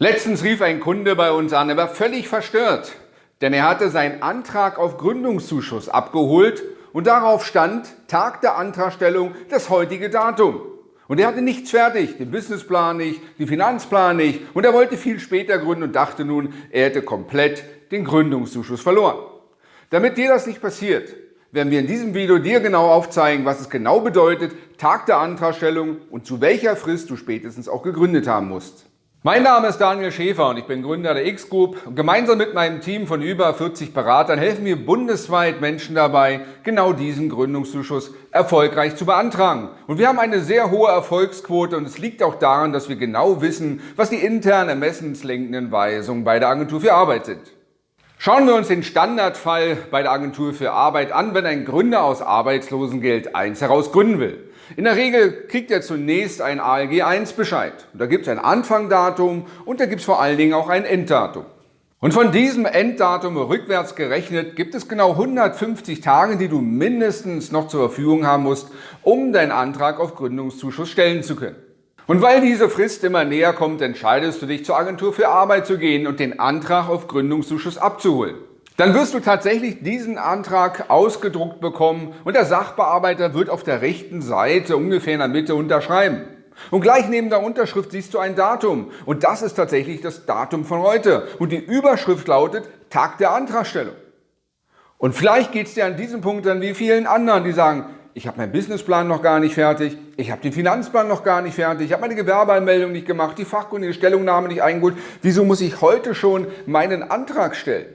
Letztens rief ein Kunde bei uns an, er war völlig verstört, denn er hatte seinen Antrag auf Gründungszuschuss abgeholt und darauf stand Tag der Antragstellung das heutige Datum. Und er hatte nichts fertig, den Businessplan nicht, den Finanzplan nicht und er wollte viel später gründen und dachte nun, er hätte komplett den Gründungszuschuss verloren. Damit dir das nicht passiert, werden wir in diesem Video dir genau aufzeigen, was es genau bedeutet, Tag der Antragstellung und zu welcher Frist du spätestens auch gegründet haben musst. Mein Name ist Daniel Schäfer und ich bin Gründer der X-Group gemeinsam mit meinem Team von über 40 Beratern helfen wir bundesweit Menschen dabei, genau diesen Gründungszuschuss erfolgreich zu beantragen. Und wir haben eine sehr hohe Erfolgsquote und es liegt auch daran, dass wir genau wissen, was die intern ermessenslenkenden Weisungen bei der Agentur für Arbeit sind. Schauen wir uns den Standardfall bei der Agentur für Arbeit an, wenn ein Gründer aus Arbeitslosengeld 1 heraus gründen will. In der Regel kriegt er zunächst ein ALG 1 Bescheid. Und da gibt es ein Anfangdatum und da gibt es vor allen Dingen auch ein Enddatum. Und von diesem Enddatum rückwärts gerechnet gibt es genau 150 Tage, die du mindestens noch zur Verfügung haben musst, um deinen Antrag auf Gründungszuschuss stellen zu können. Und weil diese Frist immer näher kommt, entscheidest du dich zur Agentur für Arbeit zu gehen und den Antrag auf Gründungszuschuss abzuholen. Dann wirst du tatsächlich diesen Antrag ausgedruckt bekommen und der Sachbearbeiter wird auf der rechten Seite ungefähr in der Mitte unterschreiben. Und gleich neben der Unterschrift siehst du ein Datum und das ist tatsächlich das Datum von heute und die Überschrift lautet Tag der Antragstellung. Und vielleicht geht es dir an diesem Punkt dann wie vielen anderen, die sagen, ich habe meinen Businessplan noch gar nicht fertig, ich habe den Finanzplan noch gar nicht fertig, ich habe meine Gewerbeanmeldung nicht gemacht, die fachkundige Stellungnahme nicht eingeholt. Wieso muss ich heute schon meinen Antrag stellen?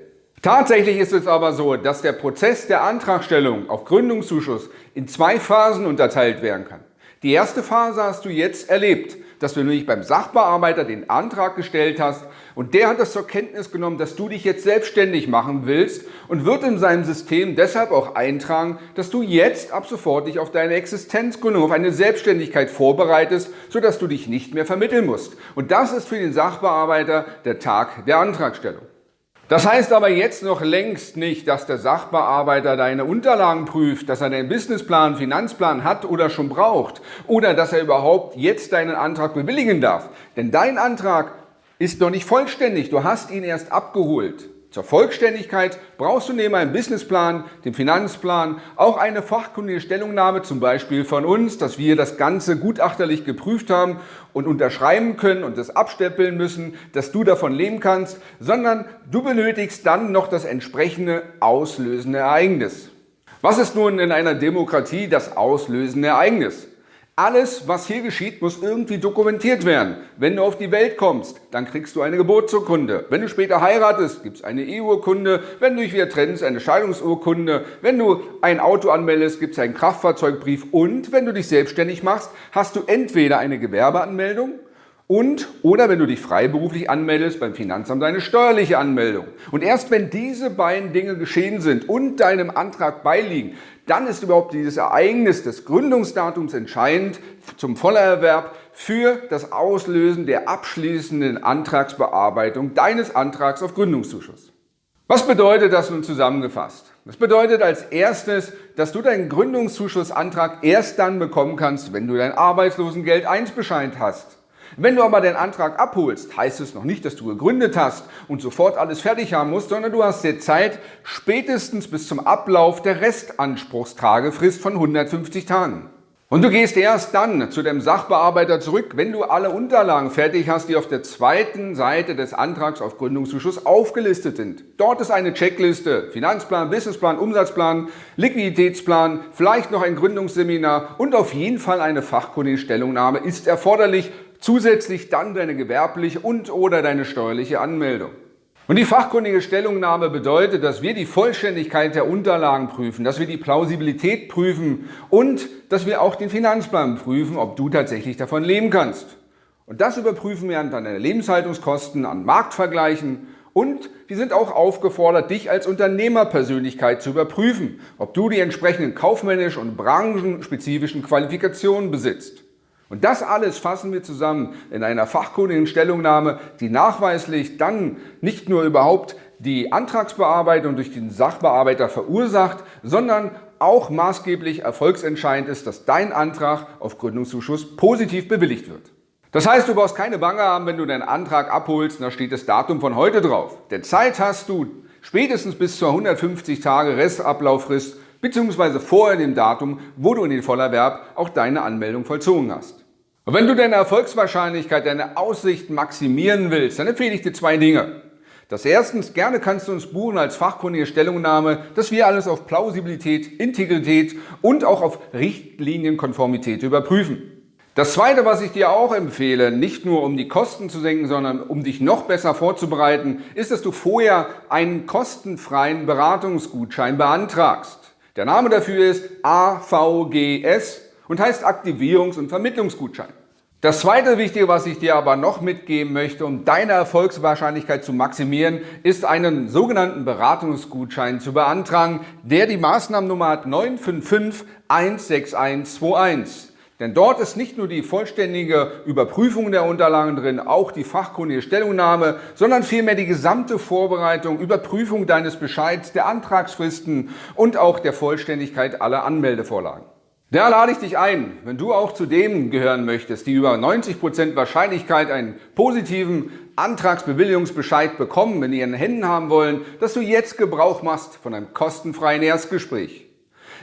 Tatsächlich ist es aber so, dass der Prozess der Antragstellung auf Gründungszuschuss in zwei Phasen unterteilt werden kann. Die erste Phase hast du jetzt erlebt, dass du nämlich beim Sachbearbeiter den Antrag gestellt hast und der hat das zur Kenntnis genommen, dass du dich jetzt selbstständig machen willst und wird in seinem System deshalb auch eintragen, dass du jetzt ab sofort dich auf deine Existenzgründung, auf eine Selbstständigkeit vorbereitest, sodass du dich nicht mehr vermitteln musst. Und das ist für den Sachbearbeiter der Tag der Antragstellung. Das heißt aber jetzt noch längst nicht, dass der Sachbearbeiter deine Unterlagen prüft, dass er den Businessplan, Finanzplan hat oder schon braucht oder dass er überhaupt jetzt deinen Antrag bewilligen darf. Denn dein Antrag ist noch nicht vollständig, du hast ihn erst abgeholt. Zur Vollständigkeit brauchst du neben einem Businessplan, dem Finanzplan, auch eine fachkundige Stellungnahme, zum Beispiel von uns, dass wir das Ganze gutachterlich geprüft haben und unterschreiben können und das abstempeln müssen, dass du davon leben kannst, sondern du benötigst dann noch das entsprechende auslösende Ereignis. Was ist nun in einer Demokratie das auslösende Ereignis? Alles, was hier geschieht, muss irgendwie dokumentiert werden. Wenn du auf die Welt kommst, dann kriegst du eine Geburtsurkunde. Wenn du später heiratest, gibt es eine Eheurkunde. Wenn du dich wieder trennst, eine Scheidungsurkunde. Wenn du ein Auto anmeldest, gibt es einen Kraftfahrzeugbrief. Und wenn du dich selbstständig machst, hast du entweder eine Gewerbeanmeldung und oder wenn du dich freiberuflich anmeldest beim Finanzamt deine steuerliche Anmeldung. Und erst wenn diese beiden Dinge geschehen sind und deinem Antrag beiliegen, dann ist überhaupt dieses Ereignis des Gründungsdatums entscheidend zum Vollerwerb für das Auslösen der abschließenden Antragsbearbeitung deines Antrags auf Gründungszuschuss. Was bedeutet das nun zusammengefasst? Das bedeutet als erstes, dass du deinen Gründungszuschussantrag erst dann bekommen kannst, wenn du dein Arbeitslosengeld 1 Bescheid hast. Wenn du aber den Antrag abholst, heißt es noch nicht, dass du gegründet hast und sofort alles fertig haben musst, sondern du hast dir Zeit spätestens bis zum Ablauf der Restanspruchstragefrist von 150 Tagen. Und du gehst erst dann zu dem Sachbearbeiter zurück, wenn du alle Unterlagen fertig hast, die auf der zweiten Seite des Antrags auf Gründungszuschuss aufgelistet sind. Dort ist eine Checkliste, Finanzplan, Businessplan, Umsatzplan, Liquiditätsplan, vielleicht noch ein Gründungsseminar und auf jeden Fall eine fachkundige Stellungnahme ist erforderlich, Zusätzlich dann deine gewerbliche und oder deine steuerliche Anmeldung. Und die fachkundige Stellungnahme bedeutet, dass wir die Vollständigkeit der Unterlagen prüfen, dass wir die Plausibilität prüfen und dass wir auch den Finanzplan prüfen, ob du tatsächlich davon leben kannst. Und das überprüfen wir an deine Lebenshaltungskosten, an Marktvergleichen und wir sind auch aufgefordert, dich als Unternehmerpersönlichkeit zu überprüfen, ob du die entsprechenden kaufmännischen und branchenspezifischen Qualifikationen besitzt. Und das alles fassen wir zusammen in einer fachkundigen Stellungnahme, die nachweislich dann nicht nur überhaupt die Antragsbearbeitung durch den Sachbearbeiter verursacht, sondern auch maßgeblich erfolgsentscheidend ist, dass dein Antrag auf Gründungszuschuss positiv bewilligt wird. Das heißt, du brauchst keine Bange haben, wenn du deinen Antrag abholst, da steht das Datum von heute drauf. Denn Zeit hast du spätestens bis zur 150 Tage Restablauffrist bzw. vor dem Datum, wo du in den Vollerwerb auch deine Anmeldung vollzogen hast. Und wenn du deine Erfolgswahrscheinlichkeit, deine Aussichten maximieren willst, dann empfehle ich dir zwei Dinge. Das erstens, gerne kannst du uns buchen als fachkundige Stellungnahme, dass wir alles auf Plausibilität, Integrität und auch auf Richtlinienkonformität überprüfen. Das zweite, was ich dir auch empfehle, nicht nur um die Kosten zu senken, sondern um dich noch besser vorzubereiten, ist, dass du vorher einen kostenfreien Beratungsgutschein beantragst. Der Name dafür ist AVGS und heißt Aktivierungs- und Vermittlungsgutschein. Das zweite Wichtige, was ich dir aber noch mitgeben möchte, um deine Erfolgswahrscheinlichkeit zu maximieren, ist einen sogenannten Beratungsgutschein zu beantragen, der die Maßnahmennummer hat 955 16121. Denn dort ist nicht nur die vollständige Überprüfung der Unterlagen drin, auch die fachkundige Stellungnahme, sondern vielmehr die gesamte Vorbereitung, Überprüfung deines Bescheids, der Antragsfristen und auch der Vollständigkeit aller Anmeldevorlagen. Da lade ich dich ein, wenn du auch zu denen gehören möchtest, die über 90% Wahrscheinlichkeit einen positiven Antragsbewilligungsbescheid bekommen, in ihren Händen haben wollen, dass du jetzt Gebrauch machst von einem kostenfreien Erstgespräch.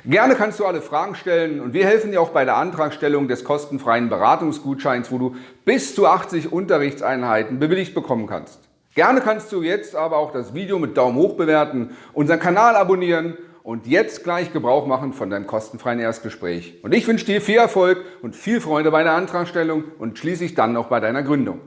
Gerne kannst du alle Fragen stellen und wir helfen dir auch bei der Antragstellung des kostenfreien Beratungsgutscheins, wo du bis zu 80 Unterrichtseinheiten bewilligt bekommen kannst. Gerne kannst du jetzt aber auch das Video mit Daumen hoch bewerten, unseren Kanal abonnieren und jetzt gleich Gebrauch machen von deinem kostenfreien Erstgespräch. Und ich wünsche dir viel Erfolg und viel Freude bei der Antragstellung und schließlich dann auch bei deiner Gründung.